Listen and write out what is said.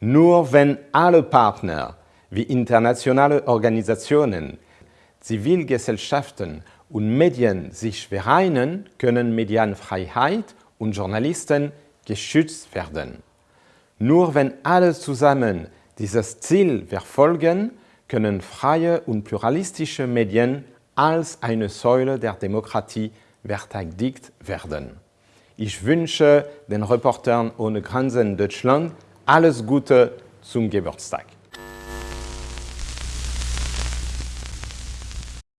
Nur wenn alle Partner wie internationale Organisationen, Zivilgesellschaften und Medien sich vereinen, können Medienfreiheit und Journalisten geschützt werden. Nur wenn alle zusammen dieses Ziel verfolgen, können freie und pluralistische Medien als eine Säule der Demokratie verteidigt werden. Ich wünsche den Reportern ohne Grenzen Deutschland alles Gute zum Geburtstag.